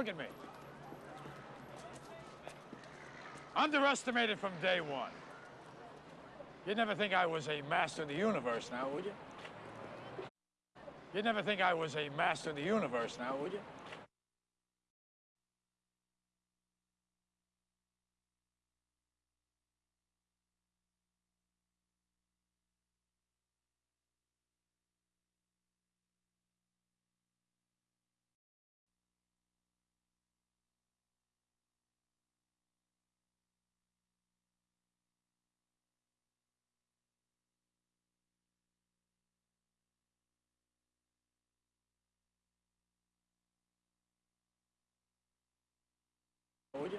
Look at me. Underestimated from day one. You'd never think I was a master of the universe now, would you? You'd never think I was a master of the universe now, would you? Would you?